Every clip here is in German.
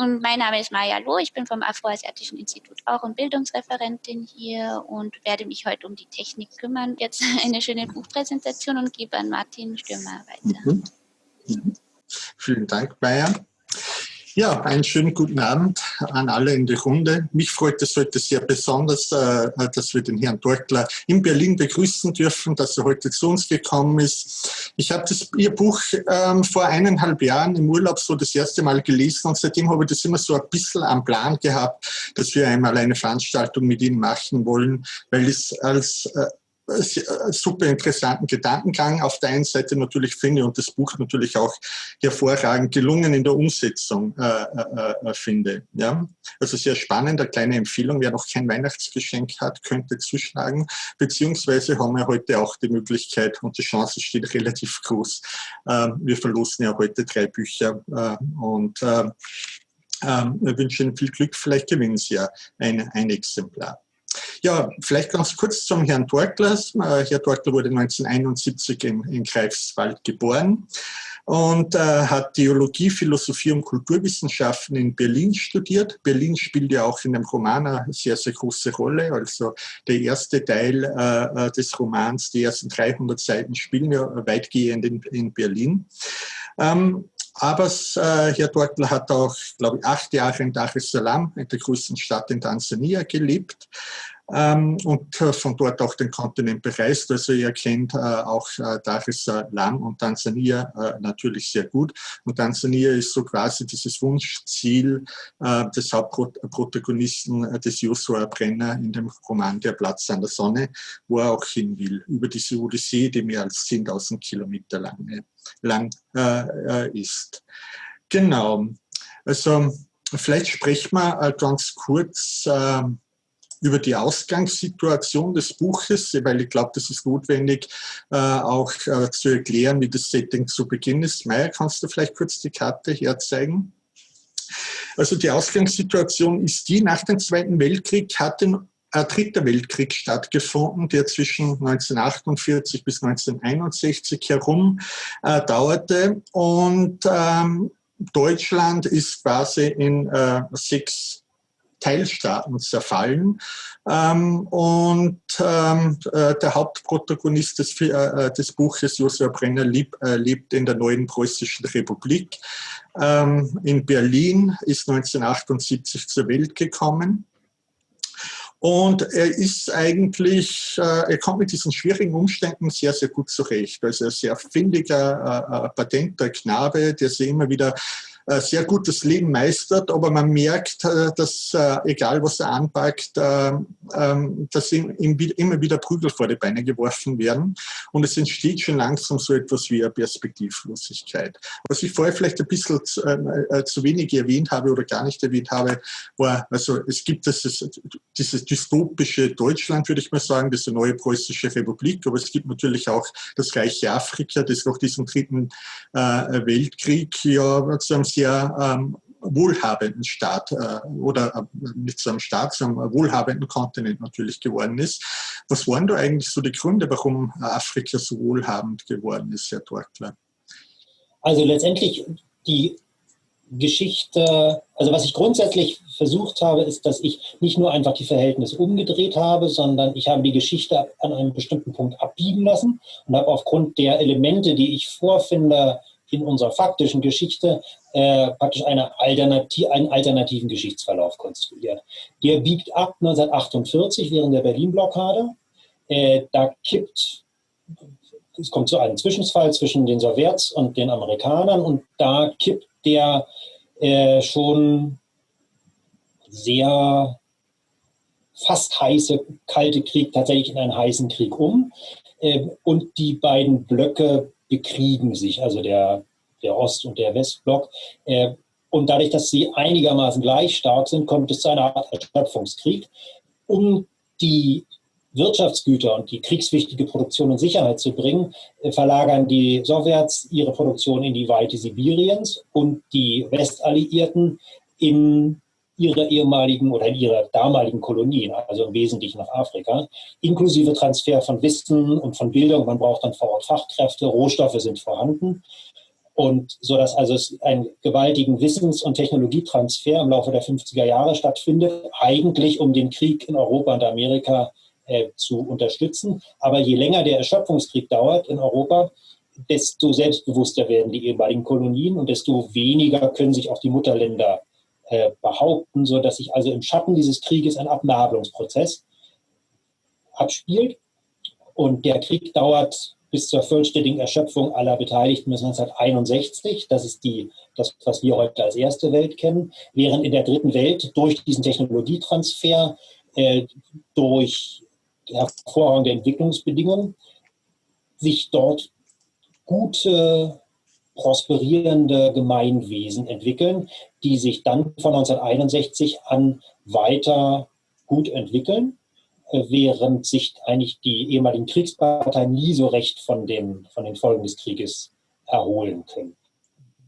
und mein Name ist Maya Loh, ich bin vom Afroasiatischen Institut auch und Bildungsreferentin hier und werde mich heute um die Technik kümmern. Jetzt eine schöne Buchpräsentation und gebe an Martin Stürmer weiter. Mhm. Mhm. Vielen Dank, Maya. Ja, einen schönen guten Abend an alle in der Runde. Mich freut es heute sehr besonders, äh, dass wir den Herrn Dortler in Berlin begrüßen dürfen, dass er heute zu uns gekommen ist. Ich habe Ihr Buch ähm, vor eineinhalb Jahren im Urlaub so das erste Mal gelesen und seitdem habe ich das immer so ein bisschen am Plan gehabt, dass wir einmal eine Veranstaltung mit Ihnen machen wollen, weil es als äh, super interessanten Gedankengang auf der einen Seite natürlich finde und das Buch natürlich auch hervorragend gelungen in der Umsetzung äh, äh, äh, finde. Ja? Also sehr spannend, eine kleine Empfehlung, wer noch kein Weihnachtsgeschenk hat, könnte zuschlagen, beziehungsweise haben wir heute auch die Möglichkeit und die Chance steht relativ groß. Äh, wir verlosen ja heute drei Bücher äh, und wir wünschen viel Glück, vielleicht gewinnen Sie ja ein, ein Exemplar. Ja, vielleicht ganz kurz zum Herrn Torkler. Äh, Herr Torkler wurde 1971 in, in Greifswald geboren und äh, hat Theologie, Philosophie und Kulturwissenschaften in Berlin studiert. Berlin spielt ja auch in dem Roman eine sehr, sehr große Rolle. Also der erste Teil äh, äh des Romans, die ersten 300 Seiten spielen ja weitgehend in, in Berlin. Ähm, aber äh, Herr Dortler hat auch, glaube ich, acht Jahre in Dar es Salaam, in der größten Stadt in Tansania, gelebt und äh, von dort auch den Kontinent bereist. Also er kennt äh, auch äh, Dar es Salaam und Tansania äh, natürlich sehr gut. Und Tansania ist so quasi dieses Wunschziel äh, des Hauptprotagonisten äh, des Joshua Brenner in dem Roman Der Platz an der Sonne, wo er auch hin will, über diese Odyssee, die mehr als 10.000 Kilometer lang, lang ist. Genau. Also vielleicht sprechen wir ganz kurz ähm, über die Ausgangssituation des Buches, weil ich glaube, das ist notwendig, äh, auch äh, zu erklären, wie das Setting zu Beginn ist. Meier, kannst du vielleicht kurz die Karte herzeigen? Also die Ausgangssituation ist die, nach dem Zweiten Weltkrieg hat ein, ein dritter Weltkrieg stattgefunden, der zwischen 1948 bis 1961 herum äh, dauerte. Und ähm, Deutschland ist quasi in äh, sechs Teilstaaten zerfallen. Ähm, und ähm, äh, der Hauptprotagonist des, äh, äh, des Buches, Josua Brenner, lieb, äh, lebt in der neuen preußischen Republik. Ähm, in Berlin ist 1978 zur Welt gekommen. Und er ist eigentlich, äh, er kommt mit diesen schwierigen Umständen sehr, sehr gut zurecht. Also ein sehr findiger, patenter Knabe, der sich immer wieder sehr gut das Leben meistert, aber man merkt, äh, dass äh, egal was er anpackt, ähm, dass ihm immer wieder Prügel vor die Beine geworfen werden und es entsteht schon langsam so etwas wie eine Perspektivlosigkeit. Was ich vorher vielleicht ein bisschen zu, zu wenig erwähnt habe oder gar nicht erwähnt habe, war, also es gibt dieses, dieses dystopische Deutschland, würde ich mal sagen, diese neue preußische Republik, aber es gibt natürlich auch das reiche Afrika, das nach diesem dritten Weltkrieg ja zu einem sehr ähm, wohlhabenden Staat äh, oder äh, nicht so einem Staat, sondern wohlhabenden Kontinent natürlich geworden ist. Was waren da eigentlich so die Gründe, warum Afrika so wohlhabend geworden ist, Herr Torkler? Also letztendlich die Geschichte, also was ich grundsätzlich versucht habe, ist, dass ich nicht nur einfach die Verhältnisse umgedreht habe, sondern ich habe die Geschichte an einem bestimmten Punkt abbiegen lassen und habe aufgrund der Elemente, die ich vorfinde, in unserer faktischen Geschichte äh, praktisch eine Alternativ einen alternativen Geschichtsverlauf konstruiert. Der biegt ab 1948 während der Berlin-Blockade. Äh, da kippt, es kommt zu einem Zwischenfall zwischen den Sowjets und den Amerikanern und da kippt der äh, schon sehr fast heiße Kalte Krieg tatsächlich in einen heißen Krieg um. Äh, und die beiden Blöcke bekriegen sich, also der, der Ost- und der Westblock. Äh, und dadurch, dass sie einigermaßen gleich stark sind, kommt es zu einer Art Erschöpfungskrieg. Um die Wirtschaftsgüter und die kriegswichtige Produktion in Sicherheit zu bringen, äh, verlagern die Sowjets ihre Produktion in die Weite Sibiriens und die Westalliierten in ihre ehemaligen oder in ihre damaligen Kolonien, also im Wesentlichen nach Afrika, inklusive Transfer von Wissen und von Bildung. Man braucht dann vor Ort Fachkräfte, Rohstoffe sind vorhanden. Und so dass also es einen gewaltigen Wissens- und Technologietransfer im Laufe der 50er Jahre stattfindet, eigentlich um den Krieg in Europa und Amerika äh, zu unterstützen. Aber je länger der Erschöpfungskrieg dauert in Europa, desto selbstbewusster werden die ehemaligen Kolonien und desto weniger können sich auch die Mutterländer äh, behaupten, sodass sich also im Schatten dieses Krieges ein Abnabelungsprozess abspielt. Und der Krieg dauert bis zur vollständigen Erschöpfung aller Beteiligten bis 1961. Das ist die, das, was wir heute als erste Welt kennen. Während in der dritten Welt durch diesen Technologietransfer, äh, durch hervorragende Entwicklungsbedingungen, sich dort gute, prosperierende Gemeinwesen entwickeln, die sich dann von 1961 an weiter gut entwickeln während sich eigentlich die ehemaligen Kriegsparteien nie so recht von den, von den Folgen des Krieges erholen können.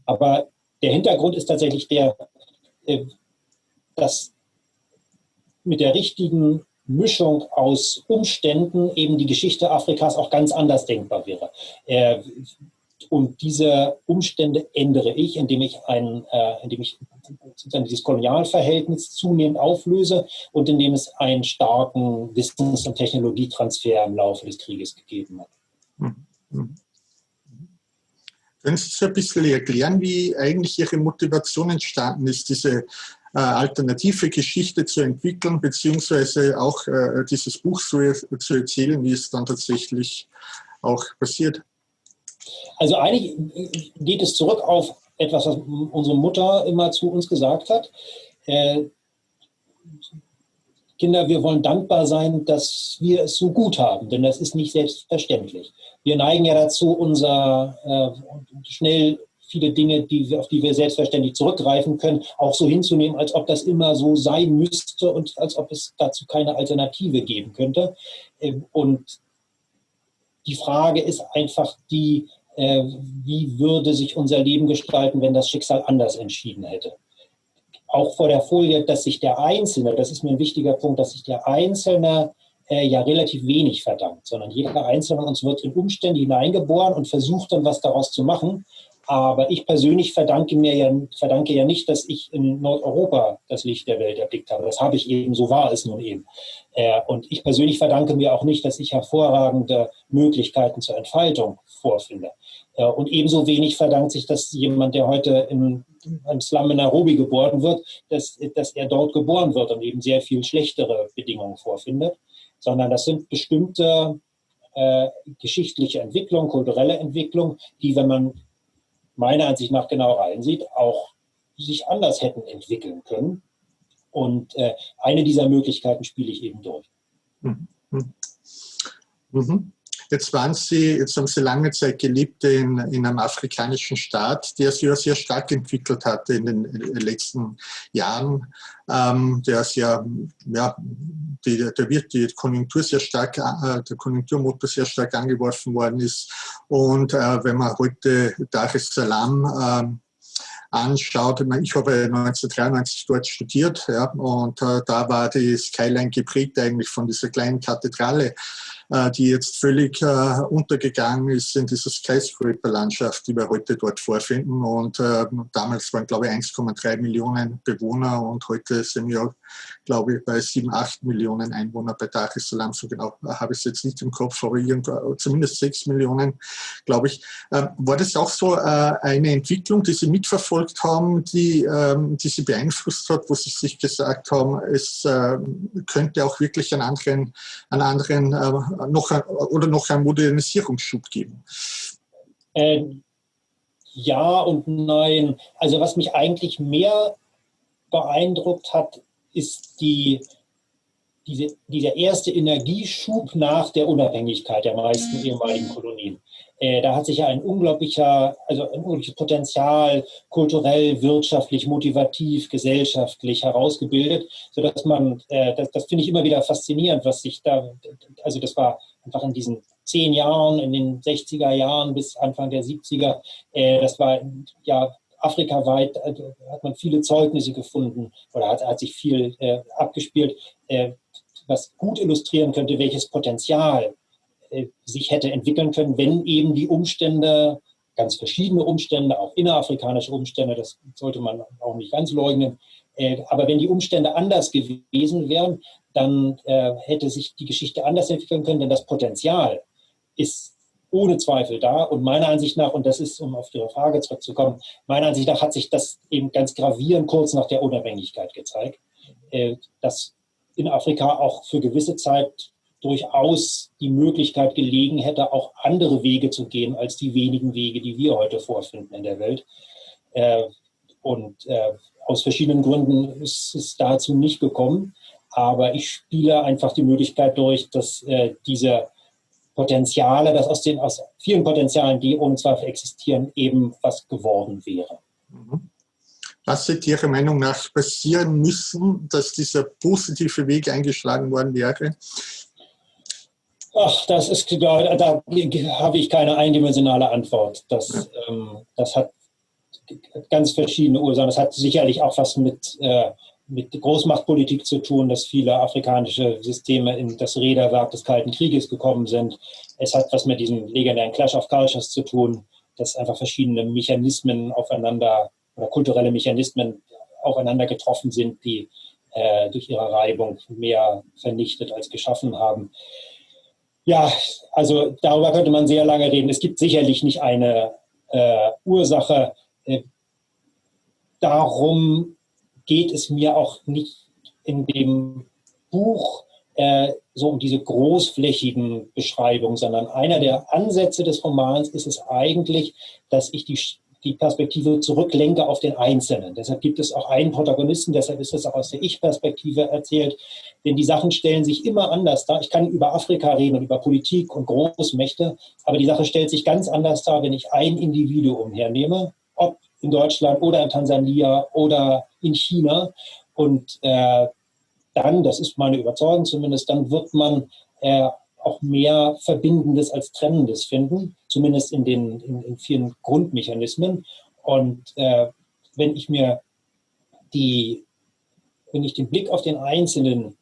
Aber der Hintergrund ist tatsächlich der, äh, dass mit der richtigen Mischung aus Umständen eben die Geschichte Afrikas auch ganz anders denkbar wäre. Äh, und diese Umstände ändere ich, indem ich, ein, äh, indem ich sozusagen dieses Kolonialverhältnis zunehmend auflöse und indem es einen starken Wissens- und Technologietransfer im Laufe des Krieges gegeben hat. Mhm. Können Sie so ein bisschen erklären, wie eigentlich Ihre Motivation entstanden ist, diese äh, alternative Geschichte zu entwickeln, beziehungsweise auch äh, dieses Buch zu, zu erzählen, wie es dann tatsächlich auch passiert? Also eigentlich geht es zurück auf etwas, was unsere Mutter immer zu uns gesagt hat. Äh, Kinder, wir wollen dankbar sein, dass wir es so gut haben, denn das ist nicht selbstverständlich. Wir neigen ja dazu, unser äh, schnell viele Dinge, die auf die wir selbstverständlich zurückgreifen können, auch so hinzunehmen, als ob das immer so sein müsste und als ob es dazu keine Alternative geben könnte. Äh, und die Frage ist einfach die, äh, wie würde sich unser Leben gestalten, wenn das Schicksal anders entschieden hätte. Auch vor der Folie, dass sich der Einzelne, das ist mir ein wichtiger Punkt, dass sich der Einzelne äh, ja relativ wenig verdankt, sondern jeder Einzelne von uns wird in Umstände hineingeboren und versucht dann was daraus zu machen. Aber ich persönlich verdanke mir ja, verdanke ja nicht, dass ich in Nordeuropa das Licht der Welt erblickt habe. Das habe ich eben, so war es nun eben. Äh, und ich persönlich verdanke mir auch nicht, dass ich hervorragende Möglichkeiten zur Entfaltung vorfinde. Äh, und ebenso wenig verdankt sich, dass jemand, der heute in einem Slum in Nairobi geboren wird, dass, dass er dort geboren wird und eben sehr viel schlechtere Bedingungen vorfindet, sondern das sind bestimmte äh, geschichtliche Entwicklungen, kulturelle Entwicklungen, die, wenn man meiner Ansicht nach genau reinsieht, auch sich anders hätten entwickeln können. Und äh, eine dieser Möglichkeiten spiele ich eben durch. Mhm. Mhm. Jetzt waren Sie, jetzt haben Sie lange Zeit gelebt in, in einem afrikanischen Staat, der sich ja sehr stark entwickelt hat in den letzten Jahren, ähm, der sehr, ja, die, der wird die Konjunktur sehr stark, äh, der Konjunkturmotor sehr stark angeworfen worden ist. Und äh, wenn man heute Dar es Salaam äh, anschaut, ich habe 1993 dort studiert ja, und äh, da war die Skyline geprägt eigentlich von dieser kleinen Kathedrale die jetzt völlig äh, untergegangen ist in dieser Skyscraper-Landschaft, die wir heute dort vorfinden. Und äh, damals waren, glaube ich, 1,3 Millionen Bewohner und heute sind wir, glaube ich, bei 7, 8 Millionen Einwohner bei Dar es Salaam. So genau habe ich es jetzt nicht im Kopf, aber irgendwo, zumindest 6 Millionen, glaube ich. Ähm, war das auch so eine Entwicklung, die Sie mitverfolgt haben, die, ähm, die Sie beeinflusst hat, wo Sie sich gesagt haben, es könnte auch wirklich einen anderen, einen anderen noch oder noch einen Modernisierungsschub geben? Ähm, ja und nein. Also was mich eigentlich mehr beeindruckt hat, ist die, diese, dieser erste Energieschub nach der Unabhängigkeit der meisten mhm. ehemaligen Kolonien. Äh, da hat sich ja ein unglaublicher, also ein unglaubliches Potenzial kulturell, wirtschaftlich, motivativ, gesellschaftlich herausgebildet, sodass man, äh, das, das finde ich immer wieder faszinierend, was sich da, also das war einfach in diesen zehn Jahren, in den 60er Jahren bis Anfang der 70er, äh, das war ja afrikaweit, hat man viele Zeugnisse gefunden oder hat, hat sich viel abgespielt, was gut illustrieren könnte, welches Potenzial sich hätte entwickeln können, wenn eben die Umstände ganz verschiedene Umstände, auch innerafrikanische Umstände, das sollte man auch nicht ganz leugnen. Äh, aber wenn die Umstände anders gewesen wären, dann äh, hätte sich die Geschichte anders entwickeln können, denn das Potenzial ist ohne Zweifel da. Und meiner Ansicht nach, und das ist, um auf Ihre Frage zurückzukommen, meiner Ansicht nach hat sich das eben ganz gravierend kurz nach der Unabhängigkeit gezeigt, äh, dass in Afrika auch für gewisse Zeit durchaus die Möglichkeit gelegen hätte, auch andere Wege zu gehen als die wenigen Wege, die wir heute vorfinden in der Welt. Äh, und äh, aus verschiedenen Gründen ist es dazu nicht gekommen. Aber ich spiele einfach die Möglichkeit durch, dass äh, diese Potenziale, dass aus den aus vielen Potenzialen, die ohne Zweifel existieren, eben was geworden wäre. Mhm. Was hätte Ihrer Meinung nach passieren müssen, dass dieser positive Weg eingeschlagen worden wäre? Ach, das ist, da, da habe ich keine eindimensionale Antwort. Das, ähm, das hat ganz verschiedene Ursachen. Das hat sicherlich auch was mit, äh, mit Großmachtpolitik zu tun, dass viele afrikanische Systeme in das Räderwerk des Kalten Krieges gekommen sind. Es hat was mit diesem legendären Clash of Cultures zu tun, dass einfach verschiedene Mechanismen aufeinander oder kulturelle Mechanismen aufeinander getroffen sind, die äh, durch ihre Reibung mehr vernichtet als geschaffen haben. Ja, also darüber könnte man sehr lange reden. Es gibt sicherlich nicht eine äh, Ursache. Äh, darum geht es mir auch nicht in dem Buch äh, so um diese großflächigen Beschreibungen, sondern einer der Ansätze des Romans ist es eigentlich, dass ich die die Perspektive zurücklenke auf den Einzelnen. Deshalb gibt es auch einen Protagonisten, deshalb ist es auch aus der Ich-Perspektive erzählt, denn die Sachen stellen sich immer anders dar. Ich kann über Afrika reden und über Politik und Großmächte, aber die Sache stellt sich ganz anders dar, wenn ich ein Individuum hernehme, ob in Deutschland oder in Tansania oder in China. Und äh, dann, das ist meine Überzeugung zumindest, dann wird man äh, auch mehr Verbindendes als Trennendes finden, zumindest in den in, in vielen Grundmechanismen. Und äh, wenn ich mir die, wenn ich den Blick auf den Einzelnen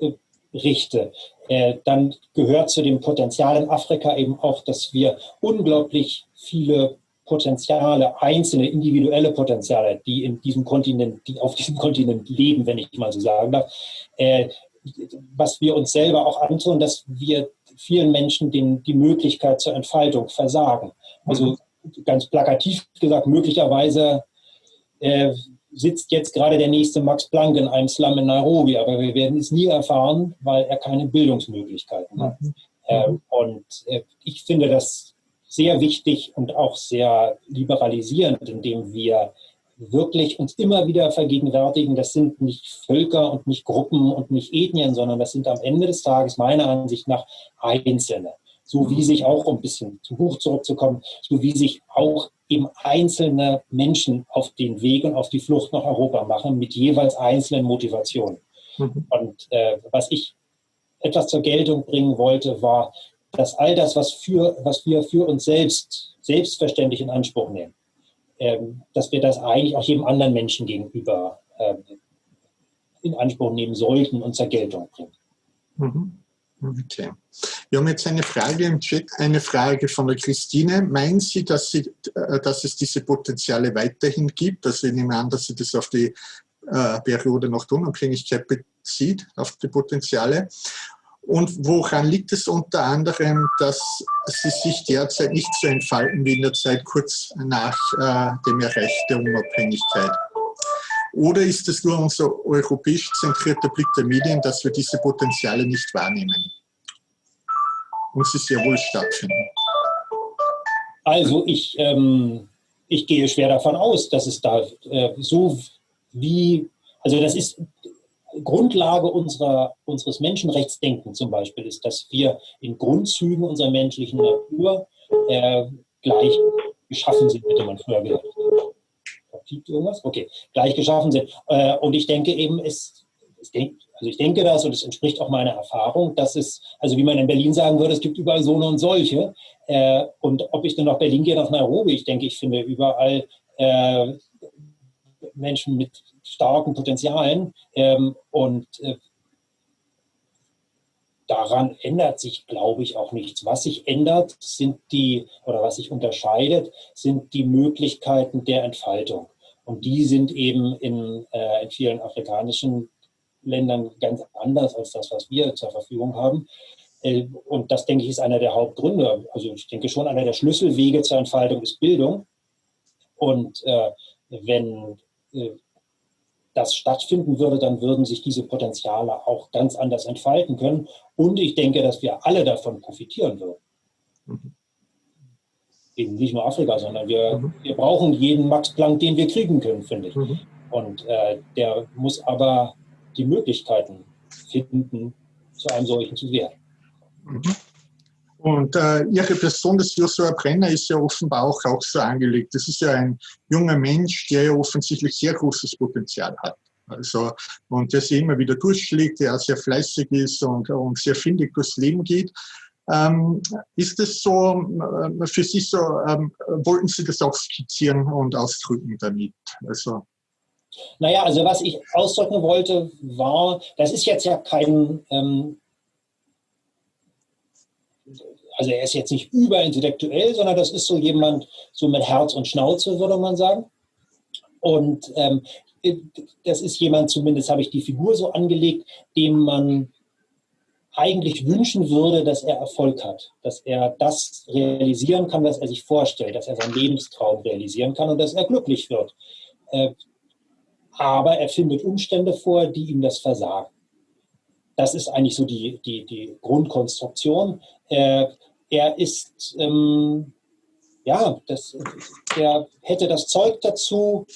äh, richte, äh, dann gehört zu dem Potenzial in Afrika eben auch, dass wir unglaublich viele Potenziale, einzelne individuelle Potenziale, die in diesem Kontinent, die auf diesem Kontinent leben, wenn ich mal so sagen darf, äh, was wir uns selber auch antun, dass wir vielen Menschen den, die Möglichkeit zur Entfaltung versagen. Also ganz plakativ gesagt, möglicherweise äh, sitzt jetzt gerade der nächste Max Planck in einem Slum in Nairobi, aber wir werden es nie erfahren, weil er keine Bildungsmöglichkeiten hat. Mhm. Äh, und äh, ich finde das sehr wichtig und auch sehr liberalisierend, indem wir wirklich uns immer wieder vergegenwärtigen, das sind nicht Völker und nicht Gruppen und nicht Ethnien, sondern das sind am Ende des Tages meiner Ansicht nach Einzelne. So wie sich auch, um ein bisschen zum Buch zurückzukommen, so wie sich auch eben einzelne Menschen auf den Weg und auf die Flucht nach Europa machen, mit jeweils einzelnen Motivationen. Mhm. Und äh, was ich etwas zur Geltung bringen wollte, war, dass all das, was, für, was wir für uns selbst selbstverständlich in Anspruch nehmen, dass wir das eigentlich auch jedem anderen Menschen gegenüber ähm, in Anspruch nehmen sollten und zur Geltung bringen. Mhm. Okay. Wir haben jetzt eine Frage im Chat, eine Frage von der Christine. Meinen Sie, dass, Sie, äh, dass es diese Potenziale weiterhin gibt? Also ich nehme an, dass sie das auf die äh, Periode nach der Unabhängigkeit bezieht, auf die Potenziale. Und woran liegt es unter anderem, dass sie sich derzeit nicht so entfalten wie in der Zeit kurz nach äh, dem Erreich der Unabhängigkeit? Oder ist es nur unser europäisch zentrierter Blick der Medien, dass wir diese Potenziale nicht wahrnehmen? Und sie sehr wohl stattfinden. Also ich, ähm, ich gehe schwer davon aus, dass es da äh, so wie, also das ist Grundlage unserer, unseres Menschenrechtsdenkens zum Beispiel ist, dass wir in Grundzügen unserer menschlichen Natur äh, gleich geschaffen sind, hätte man früher gesagt. Gibt irgendwas? Okay, gleich geschaffen sind. Äh, und ich denke eben, es, es denk, also ich denke das und es entspricht auch meiner Erfahrung, dass es, also wie man in Berlin sagen würde, es gibt überall so und solche. Äh, und ob ich dann nach Berlin gehe, nach Nairobi, ich denke, ich finde überall äh, Menschen mit starken Potenzialen. Ähm, und äh, daran ändert sich, glaube ich, auch nichts. Was sich ändert, sind die, oder was sich unterscheidet, sind die Möglichkeiten der Entfaltung. Und die sind eben in, äh, in vielen afrikanischen Ländern ganz anders als das, was wir zur Verfügung haben. Äh, und das, denke ich, ist einer der Hauptgründe. Also ich denke schon, einer der Schlüsselwege zur Entfaltung ist Bildung. Und äh, wenn das stattfinden würde, dann würden sich diese Potenziale auch ganz anders entfalten können. Und ich denke, dass wir alle davon profitieren würden. Mhm. Eben nicht nur Afrika, sondern wir, mhm. wir brauchen jeden Max Planck, den wir kriegen können, finde ich. Mhm. Und äh, der muss aber die Möglichkeiten finden, zu einem solchen zu werden. Und äh, Ihre Person, das Joshua Brenner, ist ja offenbar auch, auch so angelegt. Das ist ja ein junger Mensch, der ja offensichtlich sehr großes Potenzial hat. Also, und der sich immer wieder durchschlägt, der sehr fleißig ist und, und sehr findig durchs Leben geht. Ähm, ist es so äh, für Sie so, ähm, wollten Sie das auch skizzieren und ausdrücken damit? Also, naja, also was ich ausdrücken wollte, war, das ist jetzt ja kein ähm, also er ist jetzt nicht überintellektuell, sondern das ist so jemand, so mit Herz und Schnauze, würde man sagen. Und ähm, das ist jemand, zumindest habe ich die Figur so angelegt, dem man eigentlich wünschen würde, dass er Erfolg hat, dass er das realisieren kann, was er sich vorstellt, dass er seinen Lebenstraum realisieren kann und dass er glücklich wird. Äh, aber er findet Umstände vor, die ihm das versagen. Das ist eigentlich so die, die, die Grundkonstruktion. Äh, er ist, ähm, ja, das, er hätte das Zeug dazu,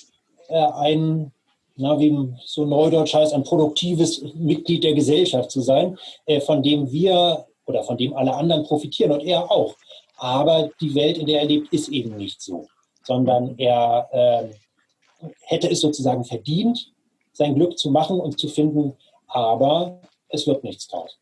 äh, ein, na, wie so neudeutsch heißt, ein produktives Mitglied der Gesellschaft zu sein, äh, von dem wir oder von dem alle anderen profitieren und er auch. Aber die Welt, in der er lebt, ist eben nicht so, sondern er äh, hätte es sozusagen verdient, sein Glück zu machen und zu finden, aber es wird nichts draus.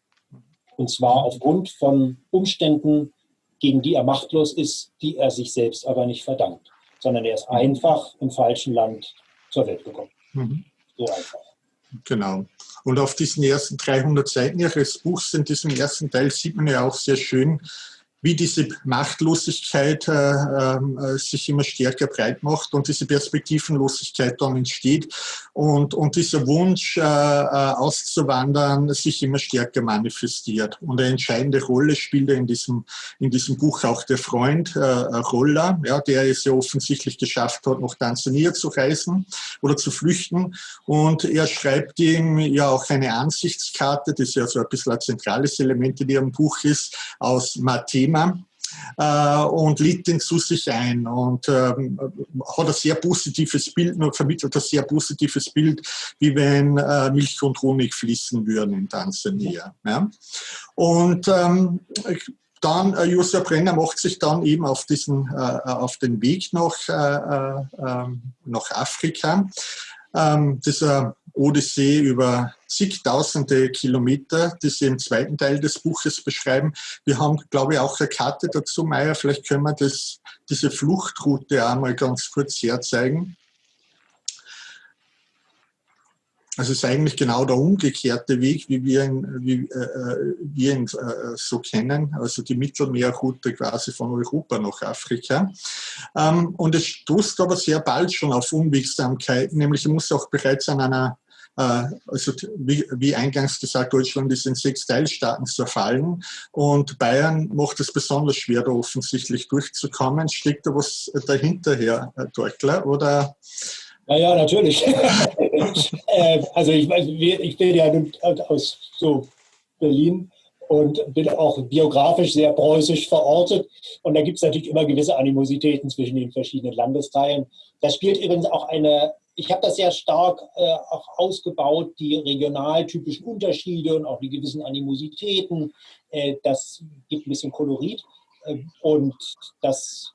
Und zwar aufgrund von Umständen, gegen die er machtlos ist, die er sich selbst aber nicht verdankt, sondern er ist einfach im falschen Land zur Welt gekommen. Mhm. So einfach. Genau. Und auf diesen ersten 300 Seiten Ihres Buchs, in diesem ersten Teil, sieht man ja auch sehr schön, wie diese Machtlosigkeit äh, äh, sich immer stärker breit macht und diese Perspektivenlosigkeit dann entsteht und, und dieser Wunsch äh, äh, auszuwandern sich immer stärker manifestiert. Und eine entscheidende Rolle spielt in diesem, in diesem Buch auch der Freund äh, Roller, ja, der es ja offensichtlich geschafft hat, nach Tansania zu reisen oder zu flüchten. Und er schreibt ihm ja auch eine Ansichtskarte, das ja so ein bisschen ein zentrales Element in ihrem Buch ist, aus Matthäus Thema äh, und lädt den zu sich ein und ähm, hat ein sehr positives Bild, vermittelt ein sehr positives Bild, wie wenn äh, Milch und Honig fließen würden in Tansania. Ja. Und ähm, dann, äh, Josef Brenner macht sich dann eben auf, diesen, äh, auf den Weg nach, äh, äh ähm, nach Afrika. Ähm, dieser Odyssee über zigtausende Kilometer, die Sie im zweiten Teil des Buches beschreiben. Wir haben, glaube ich, auch eine Karte dazu, Meier. Vielleicht können wir das, diese Fluchtroute einmal ganz kurz herzeigen. Also es ist eigentlich genau der umgekehrte Weg, wie wir ihn, wie, äh, wir ihn äh, so kennen, also die Mittelmeerroute quasi von Europa nach Afrika. Ähm, und es stoßt aber sehr bald schon auf Unwegsamkeiten, nämlich er muss auch bereits an einer also wie, eingangs gesagt, Deutschland ist in sechs Teilstaaten zerfallen und Bayern macht es besonders schwer, da offensichtlich durchzukommen. Steckt da was dahinter, Herr Dorkler? Oder? Ja, ja, natürlich. Äh, also ich, ich bin ja aus so Berlin und bin auch biografisch sehr preußisch verortet. Und da gibt es natürlich immer gewisse Animositäten zwischen den verschiedenen Landesteilen. Da spielt übrigens auch eine ich habe das sehr stark äh, auch ausgebaut, die regionaltypischen Unterschiede und auch die gewissen Animositäten. Äh, das gibt ein bisschen Kolorit. Äh, und das,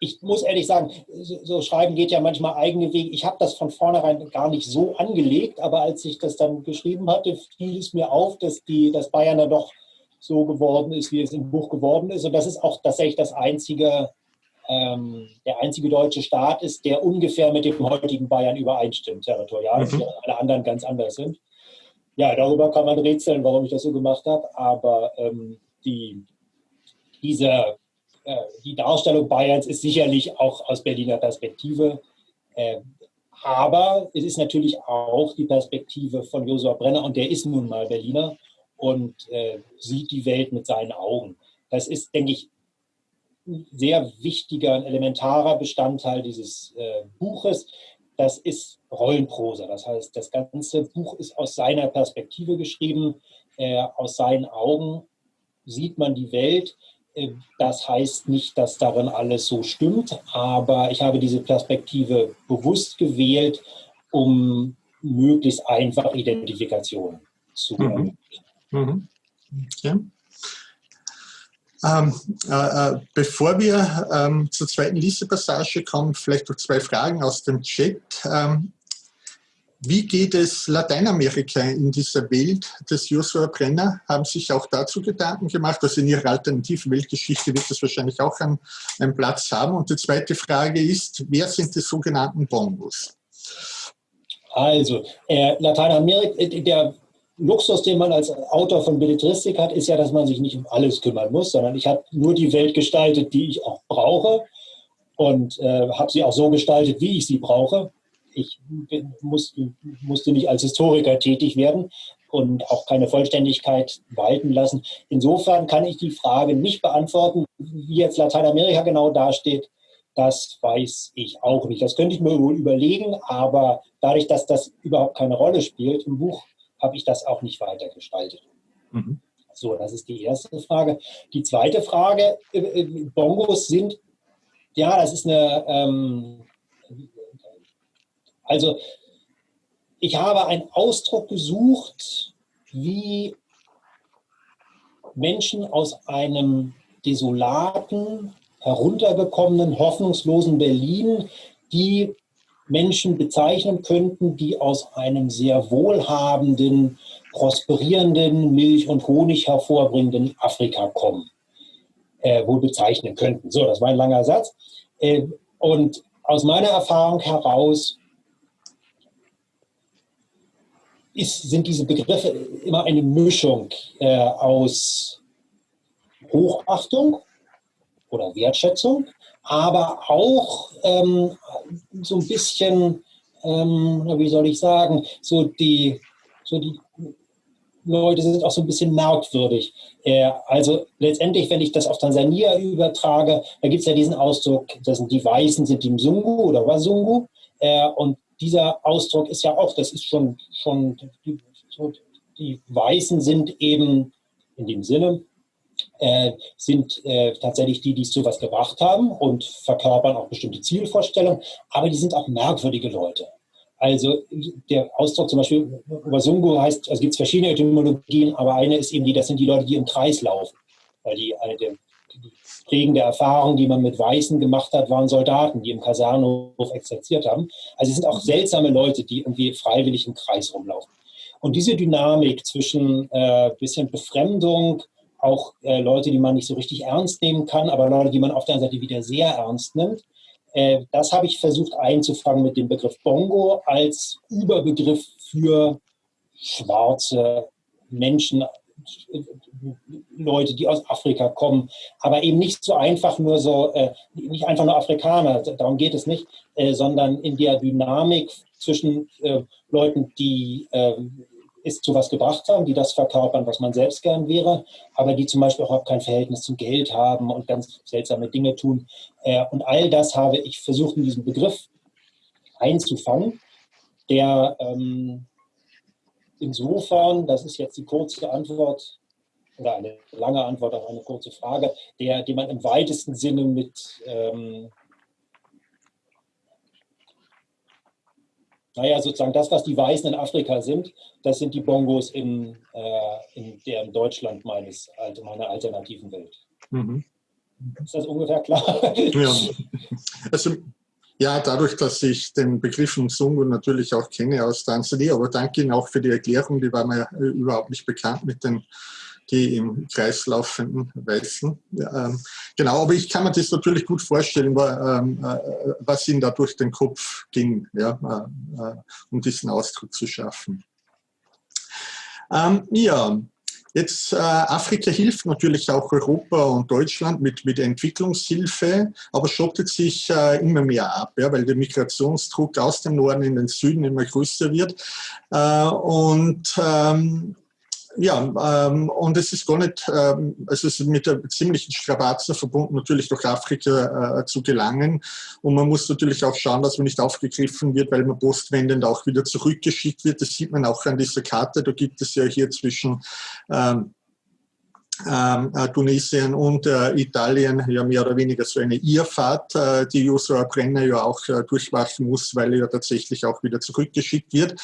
ich muss ehrlich sagen, so, so, Schreiben geht ja manchmal eigene Wege. Ich habe das von vornherein gar nicht so angelegt, aber als ich das dann geschrieben hatte, fiel es mir auf, dass, die, dass Bayern da doch so geworden ist, wie es im Buch geworden ist. Und das ist auch tatsächlich das einzige ähm, der einzige deutsche Staat ist, der ungefähr mit dem heutigen Bayern übereinstimmt, territorial, mhm. alle anderen ganz anders sind. ja, darüber kann man rätseln, warum ich das so gemacht habe, aber ähm, die, diese, äh, die Darstellung Bayerns ist sicherlich auch aus Berliner Perspektive äh, aber es ist natürlich auch die Perspektive von Josua Brenner und der ist nun mal Berliner und äh, sieht die Welt mit seinen Augen. Das ist, denke ich, sehr wichtiger, ein elementarer Bestandteil dieses äh, Buches. Das ist Rollenprosa. Das heißt, das ganze Buch ist aus seiner Perspektive geschrieben. Äh, aus seinen Augen sieht man die Welt. Äh, das heißt nicht, dass darin alles so stimmt, aber ich habe diese Perspektive bewusst gewählt, um möglichst einfach Identifikation zu ermöglichen. Mhm. Mhm. Okay. Ähm, äh, äh, bevor wir ähm, zur zweiten Lesepassage kommen, vielleicht noch zwei Fragen aus dem Chat. Ähm, wie geht es Lateinamerika in dieser Welt des Joshua Brenner? Haben sich auch dazu Gedanken gemacht? Also in Ihrer alternativen Weltgeschichte wird das wahrscheinlich auch einen, einen Platz haben. Und die zweite Frage ist, wer sind die sogenannten Bongos? Also, äh, Lateinamerika, äh, der Luxus, den man als Autor von Belletristik hat, ist ja, dass man sich nicht um alles kümmern muss, sondern ich habe nur die Welt gestaltet, die ich auch brauche und äh, habe sie auch so gestaltet, wie ich sie brauche ich musste, musste nicht als Historiker tätig werden und auch keine Vollständigkeit walten lassen. Insofern kann ich die Frage nicht beantworten, wie jetzt Lateinamerika genau dasteht. Das weiß ich auch nicht. Das könnte ich mir wohl überlegen, aber dadurch, dass das überhaupt keine Rolle spielt im Buch, habe ich das auch nicht weiter gestaltet. Mhm. So, das ist die erste Frage. Die zweite Frage, äh, äh, Bongos sind, ja, das ist eine, ähm, also ich habe einen Ausdruck gesucht, wie Menschen aus einem desolaten, heruntergekommenen, hoffnungslosen Berlin, die Menschen bezeichnen könnten, die aus einem sehr wohlhabenden, prosperierenden, Milch und Honig hervorbringenden Afrika kommen, äh, wohl bezeichnen könnten. So, das war ein langer Satz. Äh, und aus meiner Erfahrung heraus ist, sind diese Begriffe immer eine Mischung äh, aus Hochachtung oder Wertschätzung, aber auch ähm, so ein bisschen, ähm, wie soll ich sagen, so die, so die Leute sind auch so ein bisschen merkwürdig. Äh, also letztendlich, wenn ich das auf Tansania übertrage, da gibt es ja diesen Ausdruck, das sind die Weißen sind die Mzungu oder Wazungu äh, und dieser Ausdruck ist ja auch, das ist schon, schon die, die Weißen sind eben in dem Sinne, äh, sind äh, tatsächlich die, die es zu was gebracht haben und verkörpern auch bestimmte Zielvorstellungen, aber die sind auch merkwürdige Leute. Also der Ausdruck zum Beispiel Wasungu heißt, also gibt es verschiedene Etymologien, aber eine ist eben die, das sind die Leute, die im Kreis laufen. Weil die, eine der die prägende Erfahrung, die man mit Weißen gemacht hat, waren Soldaten, die im Kasernhof exerziert haben. Also es sind auch seltsame Leute, die irgendwie freiwillig im Kreis rumlaufen. Und diese Dynamik zwischen äh, bisschen Befremdung, auch äh, Leute, die man nicht so richtig ernst nehmen kann, aber Leute, die man auf der anderen Seite wieder sehr ernst nimmt, äh, das habe ich versucht einzufangen mit dem Begriff Bongo als Überbegriff für schwarze Menschen Leute, die aus Afrika kommen, aber eben nicht so einfach nur so, äh, nicht einfach nur Afrikaner, darum geht es nicht, äh, sondern in der Dynamik zwischen äh, Leuten, die es zu was gebracht haben, die das verkörpern, was man selbst gern wäre, aber die zum Beispiel auch kein Verhältnis zum Geld haben und ganz seltsame Dinge tun. Äh, und all das habe ich versucht, in diesem Begriff einzufangen, der ähm, insofern, das ist jetzt die kurze Antwort oder eine lange Antwort auf eine kurze Frage, der, die man im weitesten Sinne mit, ähm, naja, sozusagen das, was die Weißen in Afrika sind, das sind die Bongos in, äh, in der Deutschland meines, meiner alternativen Welt. Mhm. Ist das ungefähr klar? Ja. Also ja, dadurch, dass ich den Begriff Mzungu natürlich auch kenne aus Tansania, aber danke Ihnen auch für die Erklärung, die war mir äh, überhaupt nicht bekannt mit den die im Kreis laufenden Weißen. Ähm, genau, aber ich kann mir das natürlich gut vorstellen, ähm, äh, was Ihnen da durch den Kopf ging, ja, äh, um diesen Ausdruck zu schaffen. Ähm, ja, Jetzt äh, Afrika hilft natürlich auch Europa und Deutschland mit, mit Entwicklungshilfe, aber schottet sich äh, immer mehr ab, ja, weil der Migrationsdruck aus dem Norden in den Süden immer größer wird. Äh, und ähm, ja, ähm, und es ist gar nicht, ähm, es ist mit der ziemlichen Strapazen verbunden, natürlich durch Afrika äh, zu gelangen. Und man muss natürlich auch schauen, dass man nicht aufgegriffen wird, weil man postwendend auch wieder zurückgeschickt wird. Das sieht man auch an dieser Karte. Da gibt es ja hier zwischen ähm, ähm, äh, Tunesien und äh, Italien ja mehr oder weniger so eine Irrfahrt, äh, die Joshua Brenner ja auch äh, durchmachen muss, weil er ja tatsächlich auch wieder zurückgeschickt wird.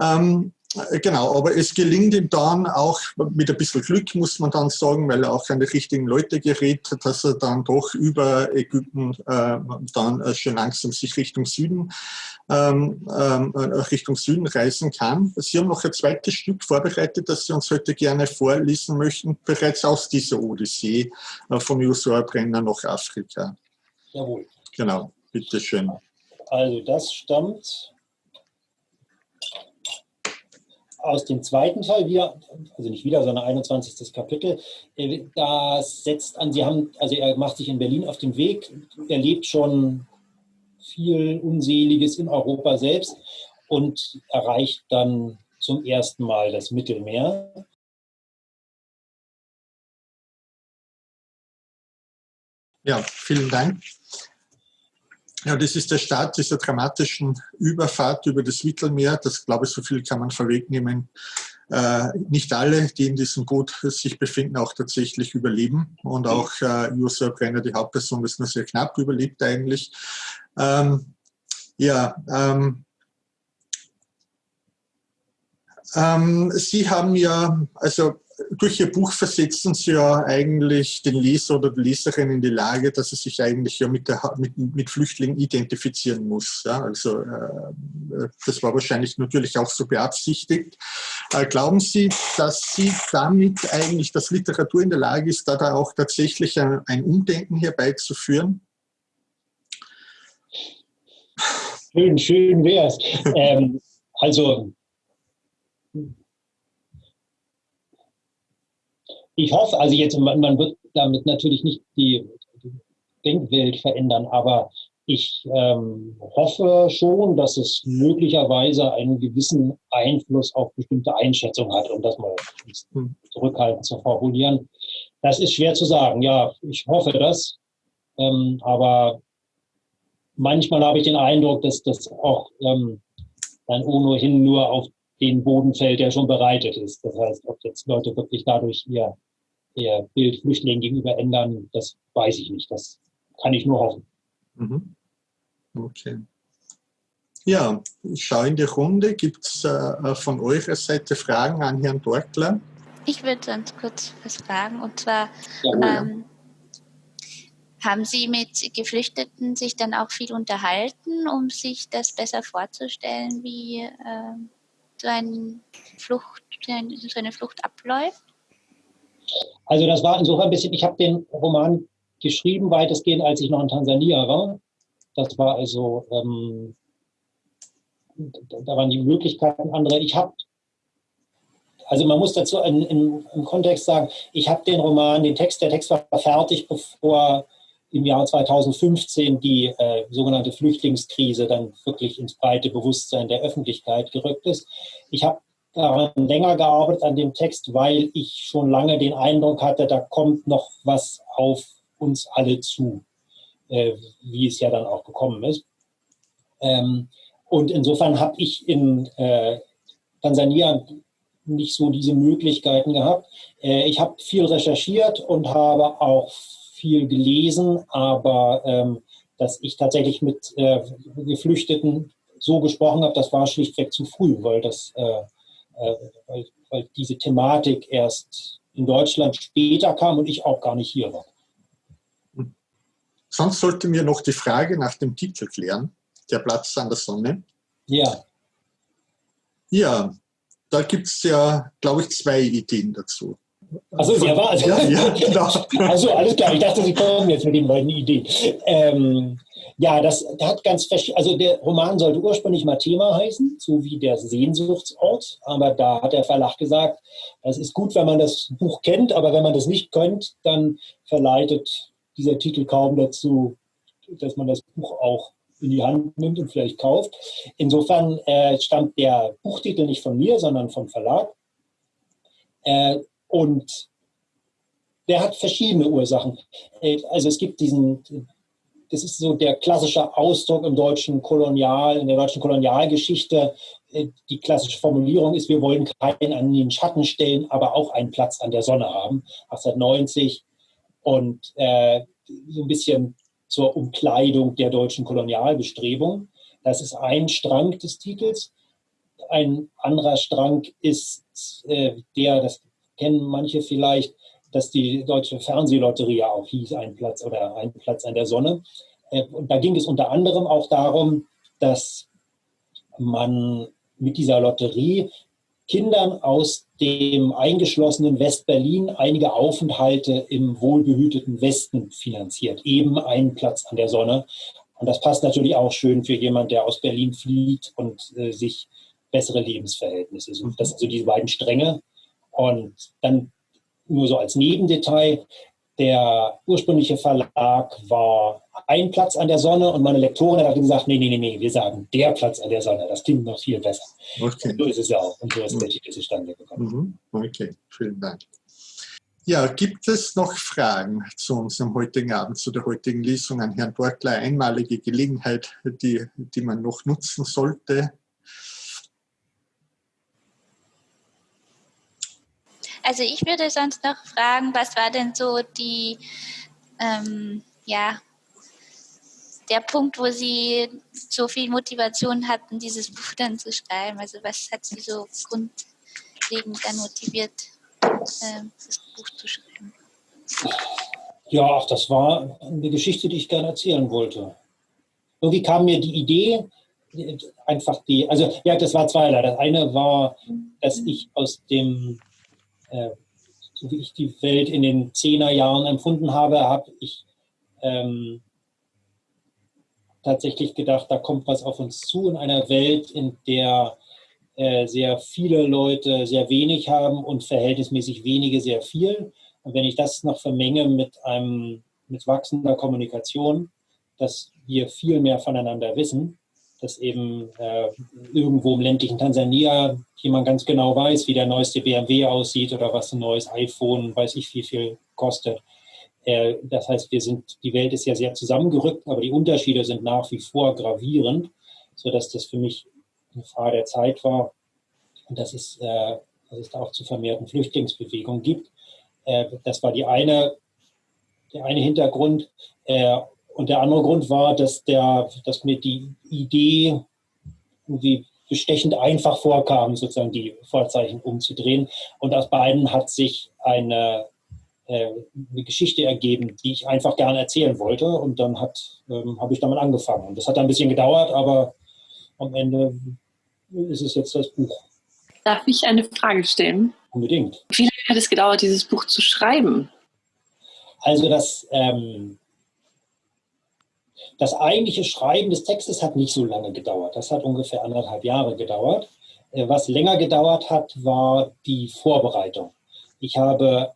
Ähm, äh, genau, aber es gelingt ihm dann auch mit ein bisschen Glück, muss man dann sagen, weil er auch an die richtigen Leute gerät, dass er dann doch über Ägypten äh, dann äh, schon langsam sich Richtung Süden, ähm, ähm, äh, Richtung Süden reisen kann. Sie haben noch ein zweites Stück vorbereitet, das Sie uns heute gerne vorlesen möchten, bereits aus dieser Odyssee äh, vom Joshua Brenner nach Afrika. Jawohl. Genau, bitteschön. Also das stammt aus dem zweiten Teil, wieder, also nicht wieder, sondern 21. Kapitel, äh, das setzt an, Sie haben, also er macht sich in Berlin auf den Weg, erlebt schon viel Unseliges in Europa selbst und erreicht dann zum ersten Mal das Mittelmeer. Ja, vielen Dank. Ja, das ist der Start dieser dramatischen Überfahrt über das Mittelmeer. Das, glaube ich, so viel kann man vorwegnehmen. Äh, nicht alle, die in diesem Boot sich befinden, auch tatsächlich überleben. Und auch äh, Joshua Brenner, die Hauptperson, ist nur sehr knapp überlebt eigentlich. Ähm, ja, ähm, ähm, Sie haben ja, also durch Ihr Buch versetzen Sie ja eigentlich den Leser oder die Leserin in die Lage, dass er sich eigentlich ja mit, der, mit, mit Flüchtlingen identifizieren muss. Ja, also äh, das war wahrscheinlich natürlich auch so beabsichtigt. Äh, glauben Sie, dass Sie damit eigentlich, dass Literatur in der Lage ist, da, da auch tatsächlich ein, ein Umdenken herbeizuführen? Schön, schön wäre es. ähm, also ich hoffe, also jetzt, man, man wird damit natürlich nicht die, Denkwelt verändern, aber ich ähm, hoffe schon, dass es möglicherweise einen gewissen Einfluss auf bestimmte Einschätzungen hat, um das mal hm. zurückhaltend zu formulieren. Das ist schwer zu sagen. Ja, ich hoffe das. Ähm, aber manchmal habe ich den Eindruck, dass das auch ähm, dann ohnehin nur auf den Boden fällt, der schon bereitet ist. Das heißt, ob jetzt Leute wirklich dadurch ihr ihr Bild Flüchtlingen gegenüber ändern, das weiß ich nicht. Das kann ich nur hoffen. Mhm. Okay. Ja, ich schaue in die Runde. Gibt es äh, von eurer Seite Fragen an Herrn Dortler? Ich würde ganz kurz was fragen. Und zwar, ja, ähm, haben Sie mit Geflüchteten sich dann auch viel unterhalten, um sich das besser vorzustellen, wie äh, so, ein Flucht, so eine Flucht abläuft? Also das war insofern ein bisschen, ich habe den Roman geschrieben, weitestgehend, als ich noch in Tansania war. Das war also, ähm, da waren die Möglichkeiten andere. Ich habe, also man muss dazu in, in, im Kontext sagen, ich habe den Roman, den Text, der Text war fertig, bevor im Jahr 2015 die äh, sogenannte Flüchtlingskrise dann wirklich ins breite Bewusstsein der Öffentlichkeit gerückt ist. Ich habe daran länger gearbeitet an dem Text, weil ich schon lange den Eindruck hatte, da kommt noch was auf uns alle zu, äh, wie es ja dann auch gekommen ist. Ähm, und insofern habe ich in äh, Tansania nicht so diese Möglichkeiten gehabt. Äh, ich habe viel recherchiert und habe auch viel gelesen, aber ähm, dass ich tatsächlich mit äh, Geflüchteten so gesprochen habe, das war schlichtweg zu früh, weil das äh, weil, weil diese Thematik erst in Deutschland später kam und ich auch gar nicht hier war. Sonst sollten wir noch die Frage nach dem Titel klären, der Platz an der Sonne. Ja. Ja, da gibt es ja, glaube ich, zwei Ideen dazu. Also sehr wahr. Ja, ja, genau. Also alles klar, ich dachte, Sie kommen jetzt mit den beiden Ideen. Ähm, Ja, das hat ganz also der Roman sollte ursprünglich mal Thema heißen, so wie der Sehnsuchtsort, aber da hat der Verlag gesagt, das ist gut, wenn man das Buch kennt, aber wenn man das nicht kennt, dann verleitet dieser Titel kaum dazu, dass man das Buch auch in die Hand nimmt und vielleicht kauft. Insofern äh, stammt der Buchtitel nicht von mir, sondern vom Verlag. Äh, und der hat verschiedene Ursachen. Äh, also es gibt diesen das ist so der klassische Ausdruck im deutschen Kolonial, in der deutschen Kolonialgeschichte. Äh, die klassische Formulierung ist, wir wollen keinen an den Schatten stellen, aber auch einen Platz an der Sonne haben, 1890. Und äh, so ein bisschen zur Umkleidung der deutschen Kolonialbestrebung. Das ist ein Strang des Titels. Ein anderer Strang ist äh, der, das kennen manche vielleicht, dass die deutsche Fernsehlotterie auch hieß, ein Platz oder ein Platz an der Sonne. Äh, und da ging es unter anderem auch darum, dass man mit dieser Lotterie Kindern aus dem eingeschlossenen West-Berlin einige Aufenthalte im wohlbehüteten Westen finanziert. Eben einen Platz an der Sonne. Und das passt natürlich auch schön für jemand, der aus Berlin flieht und äh, sich bessere Lebensverhältnisse sucht. Das sind so diese beiden Stränge. Und dann nur so als Nebendetail, der ursprüngliche Verlag war ein Platz an der Sonne und meine Lektorin hat gesagt, nee, nee, nee, nee, wir sagen der Platz an der Sonne, das klingt noch viel besser. Okay. Und so ist es ja auch und so ist der Titel zustande gekommen. Mhm. Okay, vielen Dank. Ja, gibt es noch Fragen zu unserem heutigen Abend, zu der heutigen Lesung an Herrn Borkler? Einmalige Gelegenheit, die, die man noch nutzen sollte. Also ich würde sonst noch fragen, was war denn so die, ähm, ja, der Punkt, wo Sie so viel Motivation hatten, dieses Buch dann zu schreiben? Also was hat Sie so grundlegend dann motiviert, äh, das Buch zu schreiben? Ja, ach, das war eine Geschichte, die ich gerne erzählen wollte. Irgendwie kam mir die Idee, einfach die, also ja, das war zweierlei. Das eine war, dass ich aus dem äh, so wie ich die Welt in den Zehnerjahren empfunden habe, habe ich ähm, tatsächlich gedacht, da kommt was auf uns zu in einer Welt, in der äh, sehr viele Leute sehr wenig haben und verhältnismäßig wenige sehr viel. Und wenn ich das noch vermenge mit einem mit wachsender Kommunikation, dass wir viel mehr voneinander wissen, dass eben äh, irgendwo im ländlichen Tansania jemand ganz genau weiß, wie der neueste BMW aussieht oder was ein neues iPhone, weiß ich, wie viel kostet. Äh, das heißt, wir sind, die Welt ist ja sehr zusammengerückt, aber die Unterschiede sind nach wie vor gravierend, sodass das für mich eine Frage der Zeit war und dass es, äh, dass es da auch zu vermehrten Flüchtlingsbewegungen gibt. Äh, das war die eine, der eine Hintergrund. Und der andere Grund war, dass, der, dass mir die Idee irgendwie bestechend einfach vorkam, sozusagen die Vorzeichen umzudrehen. Und aus beiden hat sich eine, äh, eine Geschichte ergeben, die ich einfach gerne erzählen wollte. Und dann ähm, habe ich damit angefangen. Und das hat ein bisschen gedauert, aber am Ende ist es jetzt das Buch. Darf ich eine Frage stellen? Unbedingt. Wie lange hat es gedauert, dieses Buch zu schreiben? Also das, ähm, das eigentliche Schreiben des Textes hat nicht so lange gedauert. Das hat ungefähr anderthalb Jahre gedauert. Äh, was länger gedauert hat, war die Vorbereitung. Ich habe,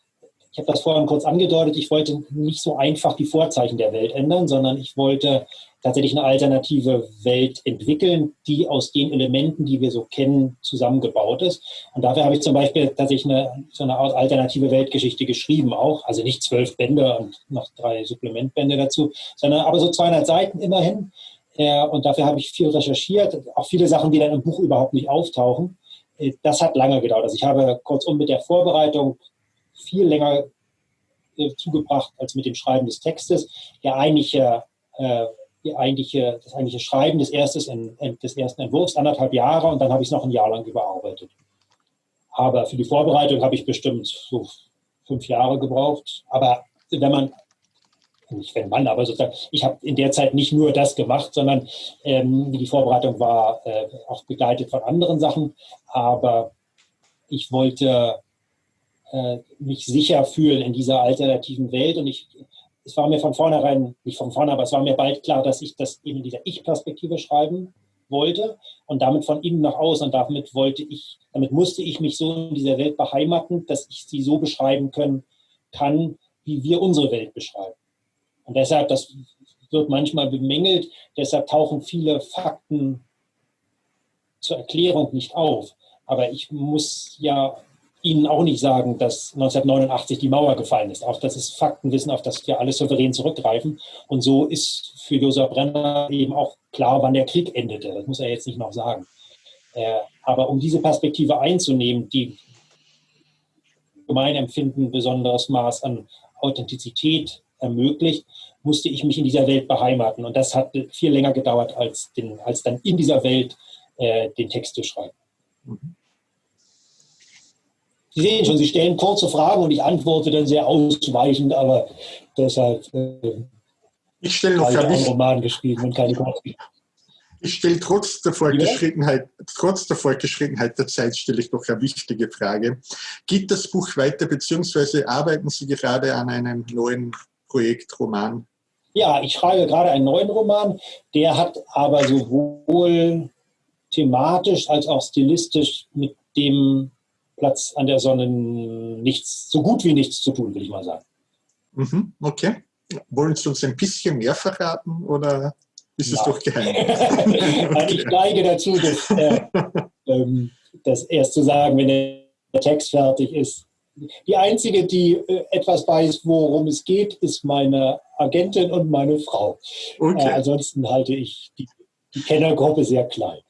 ich habe das vorhin kurz angedeutet, ich wollte nicht so einfach die Vorzeichen der Welt ändern, sondern ich wollte tatsächlich eine alternative Welt entwickeln, die aus den Elementen, die wir so kennen, zusammengebaut ist. Und dafür habe ich zum Beispiel tatsächlich eine, so eine Art alternative Weltgeschichte geschrieben auch. Also nicht zwölf Bände und noch drei Supplementbände dazu, sondern aber so 200 Seiten immerhin. Äh, und dafür habe ich viel recherchiert, auch viele Sachen, die dann im Buch überhaupt nicht auftauchen. Äh, das hat lange gedauert. Also ich habe kurzum mit der Vorbereitung viel länger äh, zugebracht als mit dem Schreiben des Textes. Der eigentliche die eigentliche, das eigentliche Schreiben des, erstes, des ersten Entwurfs, anderthalb Jahre und dann habe ich es noch ein Jahr lang überarbeitet. Aber für die Vorbereitung habe ich bestimmt so fünf Jahre gebraucht. Aber wenn man, nicht wenn man, aber sozusagen, ich habe in der Zeit nicht nur das gemacht, sondern ähm, die Vorbereitung war äh, auch begleitet von anderen Sachen. Aber ich wollte äh, mich sicher fühlen in dieser alternativen Welt und ich es war mir von vornherein, nicht von vornherein, aber es war mir bald klar, dass ich das eben in dieser Ich-Perspektive schreiben wollte und damit von innen nach außen. Und damit wollte ich, damit musste ich mich so in dieser Welt beheimaten, dass ich sie so beschreiben können kann, wie wir unsere Welt beschreiben. Und deshalb, das wird manchmal bemängelt, deshalb tauchen viele Fakten zur Erklärung nicht auf. Aber ich muss ja Ihnen auch nicht sagen, dass 1989 die Mauer gefallen ist. Auch das ist Faktenwissen, auf das wir alle souverän zurückgreifen. Und so ist für Josef Brenner eben auch klar, wann der Krieg endete. Das muss er jetzt nicht noch sagen. Äh, aber um diese Perspektive einzunehmen, die mein Empfinden besonderes Maß an Authentizität ermöglicht, musste ich mich in dieser Welt beheimaten. Und das hat viel länger gedauert, als, den, als dann in dieser Welt äh, den Text zu schreiben. Mhm. Sie sehen schon, Sie stellen kurze Fragen und ich antworte dann sehr ausweichend, aber deshalb äh, ich stelle noch einen Roman geschrieben und keine Kurzen. Ich stelle trotz der Fortgeschrittenheit, trotz der Fortgeschrittenheit der Zeit stelle ich noch eine wichtige Frage. Geht das Buch weiter, beziehungsweise arbeiten Sie gerade an einem neuen Projekt, Roman? Ja, ich schreibe gerade einen neuen Roman. Der hat aber sowohl thematisch als auch stilistisch mit dem Platz an der Sonne nichts, so gut wie nichts zu tun, will ich mal sagen. Mhm, okay. Wollen Sie uns ein bisschen mehr verraten oder ist es doch geheim? ich neige dazu, das, äh, ähm, das erst zu sagen, wenn der Text fertig ist. Die einzige, die äh, etwas weiß, worum es geht, ist meine Agentin und meine Frau. Okay. Äh, ansonsten halte ich die, die Kennergruppe sehr klein.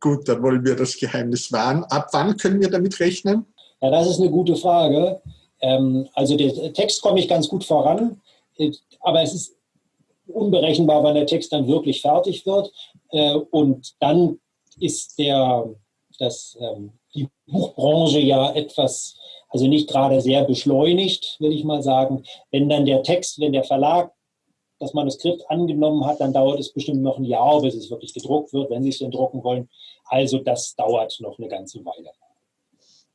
Gut, dann wollen wir das Geheimnis wahren. Ab wann können wir damit rechnen? Ja, das ist eine gute Frage. Ähm, also der Text komme ich ganz gut voran, äh, aber es ist unberechenbar, wann der Text dann wirklich fertig wird. Äh, und dann ist der, das, ähm, die Buchbranche ja etwas, also nicht gerade sehr beschleunigt, will ich mal sagen. Wenn dann der Text, wenn der Verlag das Manuskript angenommen hat, dann dauert es bestimmt noch ein Jahr, bis es wirklich gedruckt wird, wenn Sie es denn drucken wollen. Also das dauert noch eine ganze Weile.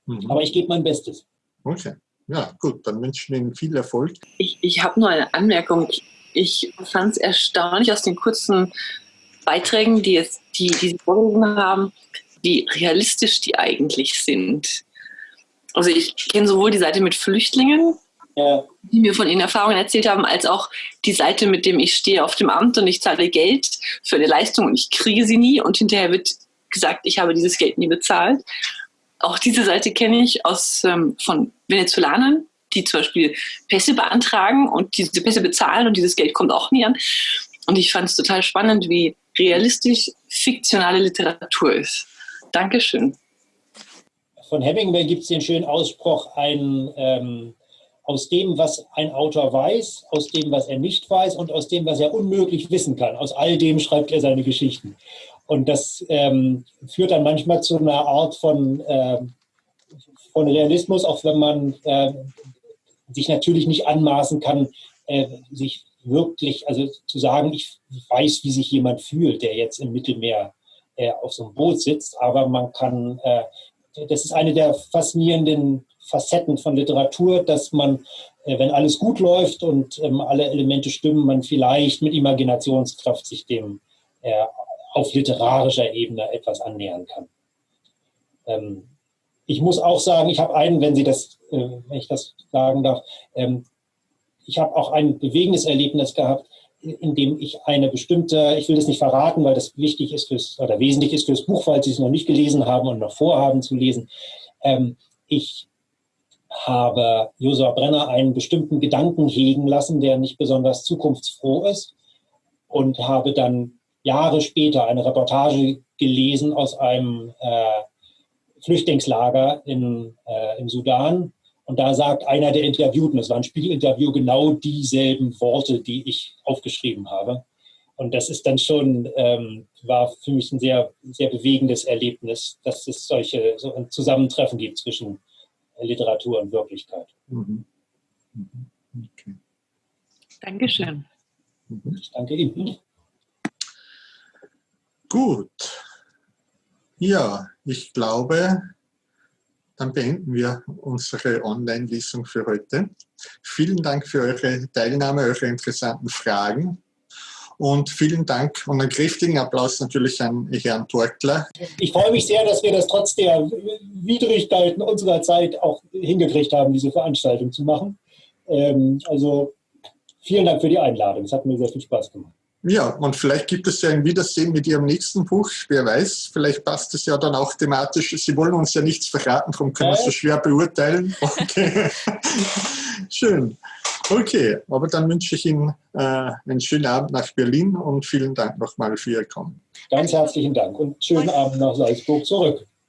Mhm. Aber ich gebe mein Bestes. Okay. Ja, gut, dann wünschen wir Ihnen viel Erfolg. Ich, ich habe nur eine Anmerkung. Ich fand es erstaunlich aus den kurzen Beiträgen, die, jetzt, die, die Sie vorgelesen haben, wie realistisch die eigentlich sind. Also ich kenne sowohl die Seite mit Flüchtlingen, ja. die mir von ihren Erfahrungen erzählt haben, als auch die Seite, mit dem ich stehe auf dem Amt und ich zahle Geld für eine Leistung und ich kriege sie nie und hinterher wird gesagt, ich habe dieses Geld nie bezahlt. Auch diese Seite kenne ich aus, ähm, von Venezolanern, die zum Beispiel Pässe beantragen und diese Pässe bezahlen und dieses Geld kommt auch nie an. Und ich fand es total spannend, wie realistisch fiktionale Literatur ist. Dankeschön. Von Hemingway gibt es den schönen Ausspruch, ein ähm, aus dem, was ein Autor weiß, aus dem, was er nicht weiß und aus dem, was er unmöglich wissen kann. Aus all dem schreibt er seine Geschichten. Und das ähm, führt dann manchmal zu einer Art von, äh, von Realismus, auch wenn man äh, sich natürlich nicht anmaßen kann, äh, sich wirklich, also zu sagen, ich weiß, wie sich jemand fühlt, der jetzt im Mittelmeer äh, auf so einem Boot sitzt, aber man kann, äh, das ist eine der faszinierenden Facetten von Literatur, dass man, äh, wenn alles gut läuft und ähm, alle Elemente stimmen, man vielleicht mit Imaginationskraft sich dem äh, auf literarischer Ebene etwas annähern kann. Ähm, ich muss auch sagen, ich habe einen, wenn Sie das, äh, wenn ich das sagen darf, ähm, ich habe auch ein bewegendes Erlebnis gehabt, in dem ich eine bestimmte, ich will das nicht verraten, weil das wichtig ist fürs, oder wesentlich ist fürs Buch, weil Sie es noch nicht gelesen haben und noch vorhaben zu lesen. Ich habe Josua Brenner einen bestimmten Gedanken hegen lassen, der nicht besonders zukunftsfroh ist und habe dann Jahre später eine Reportage gelesen aus einem äh, Flüchtlingslager in, äh, im Sudan. Und da sagt einer der Interviewten, es war ein Spiegelinterview, genau dieselben Worte, die ich aufgeschrieben habe. Und das ist dann schon, ähm, war für mich ein sehr, sehr bewegendes Erlebnis, dass es solche so ein Zusammentreffen gibt zwischen Literatur und Wirklichkeit. Mhm. Mhm. Okay. Dankeschön. Mhm. Ich danke Ihnen. Gut. Ja, ich glaube, dann beenden wir unsere Online-Lesung für heute. Vielen Dank für eure Teilnahme, eure interessanten Fragen. Und vielen Dank und einen kräftigen Applaus natürlich an Herrn Torkler. Ich freue mich sehr, dass wir das trotz der Widrigkeiten unserer Zeit auch hingekriegt haben, diese Veranstaltung zu machen. Ähm, also vielen Dank für die Einladung. Es hat mir sehr viel Spaß gemacht. Ja, und vielleicht gibt es ja ein Wiedersehen mit Ihrem nächsten Buch. Wer weiß, vielleicht passt es ja dann auch thematisch. Sie wollen uns ja nichts verraten, darum können wir es so schwer beurteilen. Okay. Schön. Okay, aber dann wünsche ich Ihnen äh, einen schönen Abend nach Berlin und vielen Dank nochmal für Ihr Kommen. Ganz herzlichen Dank und schönen Abend nach Salzburg zurück.